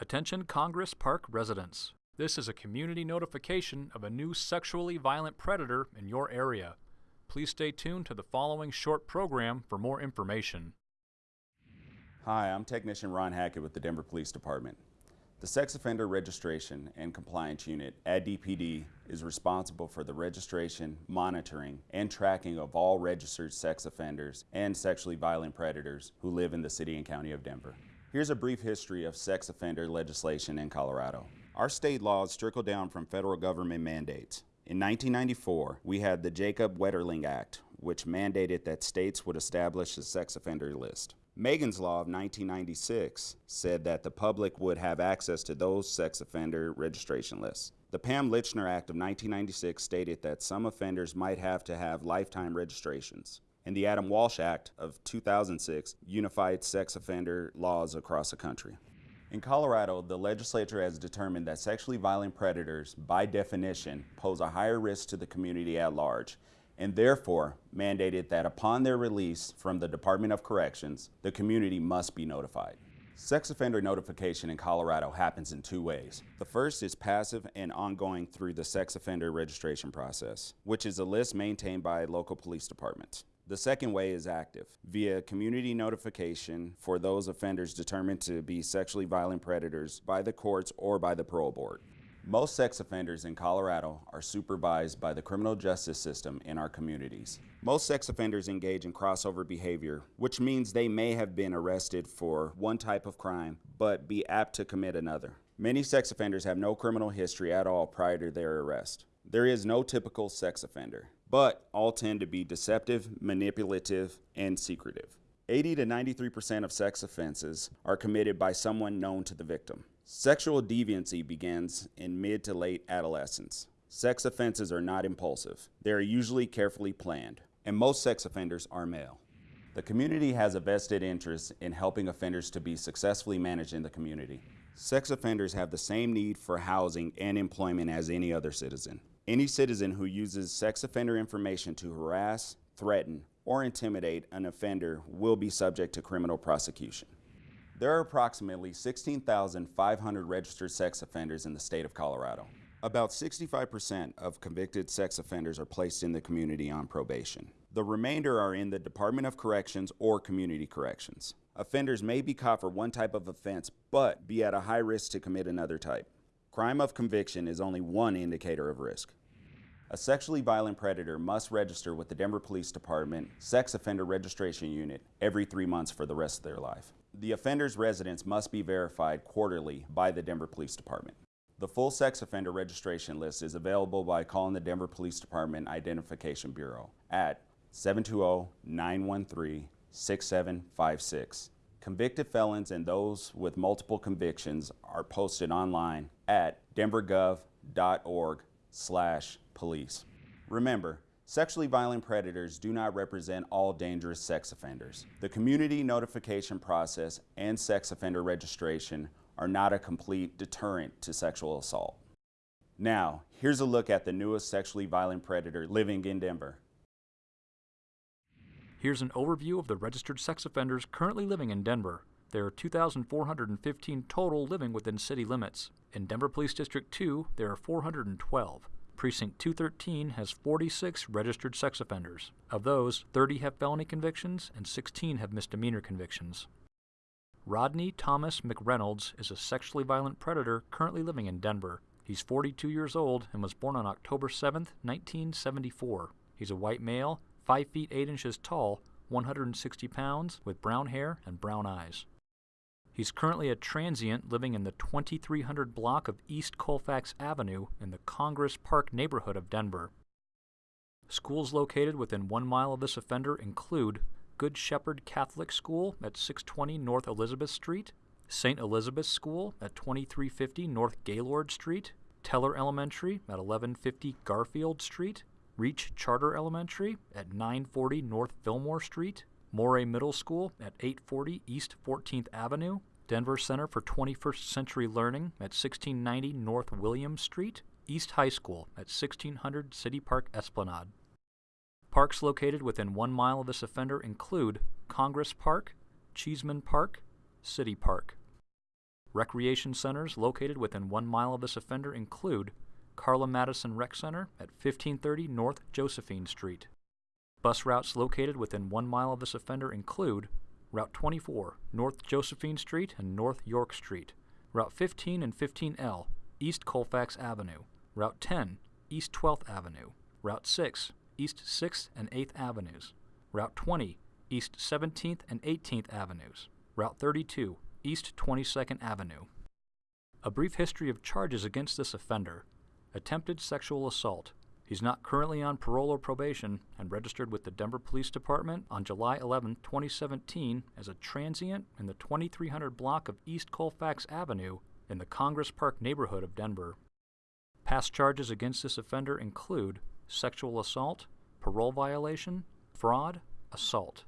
Attention Congress Park residents. This is a community notification of a new sexually violent predator in your area. Please stay tuned to the following short program for more information. Hi, I'm Technician Ron Hackett with the Denver Police Department. The Sex Offender Registration and Compliance Unit at DPD is responsible for the registration, monitoring, and tracking of all registered sex offenders and sexually violent predators who live in the City and County of Denver. Here's a brief history of sex offender legislation in Colorado. Our state laws trickle down from federal government mandates. In 1994, we had the Jacob Wetterling Act, which mandated that states would establish a sex offender list. Megan's Law of 1996 said that the public would have access to those sex offender registration lists. The Pam Lychner Act of 1996 stated that some offenders might have to have lifetime registrations. And the Adam Walsh Act of 2006 unified sex offender laws across the country. In Colorado, the legislature has determined that sexually violent predators, by definition, pose a higher risk to the community at large and therefore mandated that upon their release from the Department of Corrections, the community must be notified. Sex offender notification in Colorado happens in two ways. The first is passive and ongoing through the sex offender registration process, which is a list maintained by local police departments. The second way is active, via community notification for those offenders determined to be sexually violent predators by the courts or by the parole board. Most sex offenders in Colorado are supervised by the criminal justice system in our communities. Most sex offenders engage in crossover behavior, which means they may have been arrested for one type of crime, but be apt to commit another. Many sex offenders have no criminal history at all prior to their arrest. There is no typical sex offender, but all tend to be deceptive, manipulative, and secretive. 80 to 93% of sex offenses are committed by someone known to the victim. Sexual deviancy begins in mid to late adolescence. Sex offenses are not impulsive. They are usually carefully planned, and most sex offenders are male. The community has a vested interest in helping offenders to be successfully managed in the community. Sex offenders have the same need for housing and employment as any other citizen. Any citizen who uses sex offender information to harass, threaten, or intimidate an offender will be subject to criminal prosecution. There are approximately 16,500 registered sex offenders in the state of Colorado. About 65% of convicted sex offenders are placed in the community on probation. The remainder are in the Department of Corrections or Community Corrections. Offenders may be caught for one type of offense, but be at a high risk to commit another type. Crime of conviction is only one indicator of risk. A sexually violent predator must register with the Denver Police Department Sex Offender Registration Unit every three months for the rest of their life. The offender's residence must be verified quarterly by the Denver Police Department. The full sex offender registration list is available by calling the Denver Police Department Identification Bureau at 720-913-6756. Convicted felons and those with multiple convictions are posted online at denvergov.org slash police. Remember, Sexually violent predators do not represent all dangerous sex offenders. The community notification process and sex offender registration are not a complete deterrent to sexual assault. Now, here's a look at the newest sexually violent predator living in Denver. Here's an overview of the registered sex offenders currently living in Denver. There are 2,415 total living within city limits. In Denver Police District 2, there are 412. Precinct 213 has 46 registered sex offenders. Of those, 30 have felony convictions and 16 have misdemeanor convictions. Rodney Thomas McReynolds is a sexually violent predator currently living in Denver. He's 42 years old and was born on October 7, 1974. He's a white male, 5 feet 8 inches tall, 160 pounds, with brown hair and brown eyes. He's currently a transient living in the 2300 block of East Colfax Avenue in the Congress Park neighborhood of Denver. Schools located within one mile of this offender include Good Shepherd Catholic School at 620 North Elizabeth Street, St. Elizabeth's School at 2350 North Gaylord Street, Teller Elementary at 1150 Garfield Street, Reach Charter Elementary at 940 North Fillmore Street, Morey Middle School at 840 East 14th Avenue, Denver Center for 21st Century Learning at 1690 North Williams Street, East High School at 1600 City Park Esplanade. Parks located within one mile of this offender include Congress Park, Cheeseman Park, City Park. Recreation centers located within one mile of this offender include Carla Madison Rec Center at 1530 North Josephine Street. Bus routes located within one mile of this offender include Route 24 North Josephine Street and North York Street, Route 15 and 15L East Colfax Avenue, Route 10 East 12th Avenue, Route 6 East 6th and 8th Avenues, Route 20 East 17th and 18th Avenues, Route 32 East 22nd Avenue. A brief history of charges against this offender attempted sexual assault. He's not currently on parole or probation and registered with the Denver Police Department on July 11, 2017, as a transient in the 2300 block of East Colfax Avenue in the Congress Park neighborhood of Denver. Past charges against this offender include sexual assault, parole violation, fraud, assault.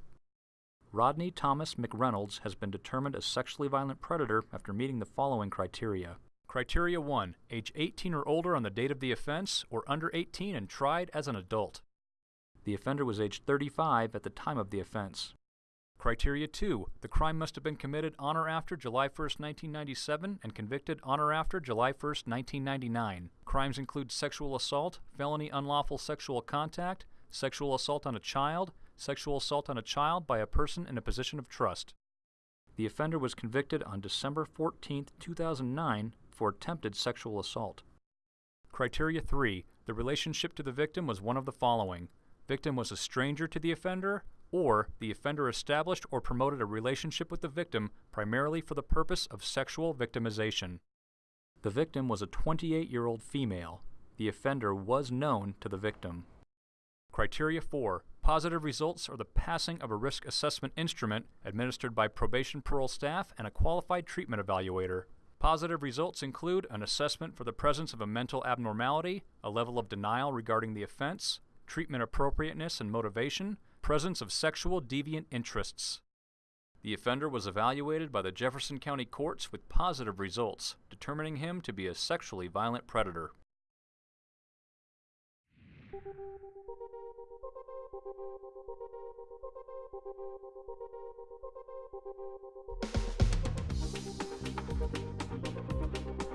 Rodney Thomas McReynolds has been determined a sexually violent predator after meeting the following criteria. Criteria 1. Age 18 or older on the date of the offense, or under 18 and tried as an adult. The offender was age 35 at the time of the offense. Criteria 2. The crime must have been committed on or after July 1, 1997 and convicted on or after July 1, 1999. Crimes include sexual assault, felony unlawful sexual contact, sexual assault on a child, sexual assault on a child by a person in a position of trust. The offender was convicted on December 14, 2009 for attempted sexual assault. Criteria 3. The relationship to the victim was one of the following. Victim was a stranger to the offender, or the offender established or promoted a relationship with the victim primarily for the purpose of sexual victimization. The victim was a 28 year old female. The offender was known to the victim. Criteria 4. Positive results are the passing of a risk assessment instrument administered by probation parole staff and a qualified treatment evaluator. Positive results include an assessment for the presence of a mental abnormality, a level of denial regarding the offense, treatment appropriateness and motivation, presence of sexual deviant interests. The offender was evaluated by the Jefferson County courts with positive results, determining him to be a sexually violent predator. Thank you.